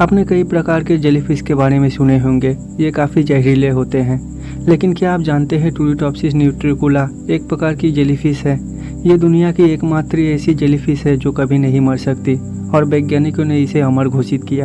आपने कई प्रकार के जेलीफिश के बारे में सुने होंगे, ये काफ़ी जहरीले होते हैं। लेकिन क्या आप जानते हैं टूरिटॉप्सिस न्यूट्रिकुला एक प्रकार की जेलीफिश है? ये दुनिया की एकमात्र ऐसी जेलीफिश है जो कभी नहीं मर सकती, और वैज्ञानिकों ने इसे अमर घोषित किया।